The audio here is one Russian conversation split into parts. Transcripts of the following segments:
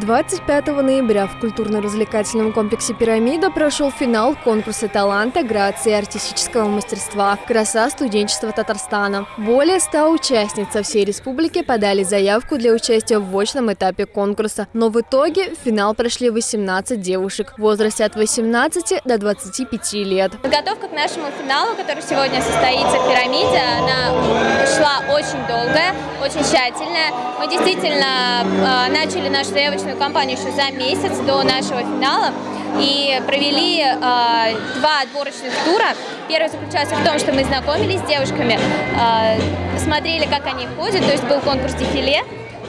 25 ноября в культурно-развлекательном комплексе «Пирамида» прошел финал конкурса таланта, грации и артистического мастерства «Краса студенчества Татарстана». Более 100 участниц со всей республики подали заявку для участия в очном этапе конкурса, но в итоге в финал прошли 18 девушек в возрасте от 18 до 25 лет. Подготовка к нашему финалу, который сегодня состоится в «Пирамиде», она шла очень долгая, очень тщательная. Мы действительно э, начали нашу заявочную отборочную кампанию еще за месяц до нашего финала и провели э, два отборочных тура. Первый заключался в том, что мы знакомились с девушками, э, смотрели, как они ходят, то есть был конкурс дефиле.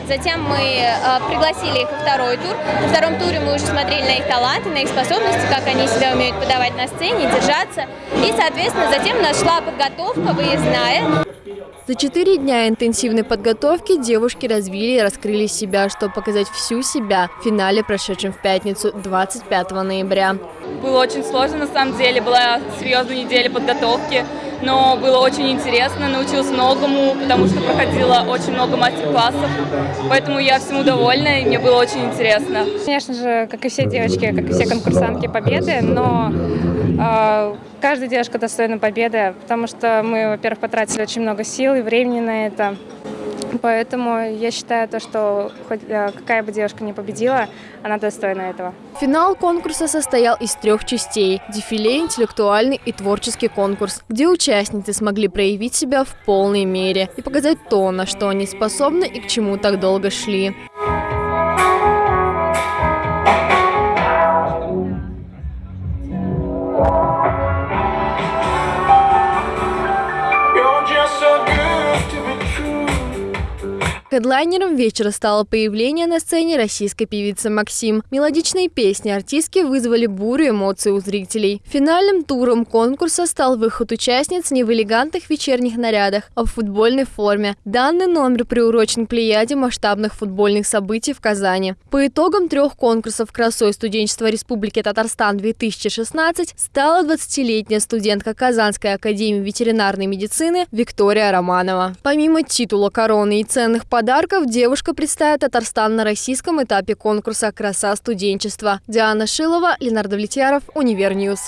Затем мы э, пригласили их во второй тур. На втором туре мы уже смотрели на их таланты, на их способности, как они себя умеют подавать на сцене, держаться. И, соответственно, затем у нас шла подготовка выездная. За четыре дня интенсивной подготовки девушки развили и раскрыли себя, чтобы показать всю себя в финале, прошедшем в пятницу 25 ноября. Было очень сложно, на самом деле, была серьезная неделя подготовки, но было очень интересно, научилась многому, потому что проходила очень много мастер-классов, поэтому я всему довольна, и мне было очень интересно. Конечно же, как и все девочки, как и все конкурсантки, победы, но э, каждая девушка достойна победы, потому что мы, во-первых, потратили очень много сил и времени на это. Поэтому я считаю, то, что хоть э, какая бы девушка не победила, она достойна этого. Финал конкурса состоял из трех частей – дефиле, интеллектуальный и творческий конкурс, где участницы смогли проявить себя в полной мере и показать то, на что они способны и к чему так долго шли. Хедлайнером вечера стало появление на сцене российской певицы Максим. Мелодичные песни артистки вызвали бурю эмоций у зрителей. Финальным туром конкурса стал выход участниц не в элегантных вечерних нарядах, а в футбольной форме. Данный номер приурочен к плеяде масштабных футбольных событий в Казани. По итогам трех конкурсов красой студенчества Республики Татарстан-2016 стала 20-летняя студентка Казанской академии ветеринарной медицины Виктория Романова. Помимо титула короны и ценных подарков, подарков девушка представит Татарстан на российском этапе конкурса «Краса студенчества». Диана Шилова, Ленар Довлетьяров, Univer News.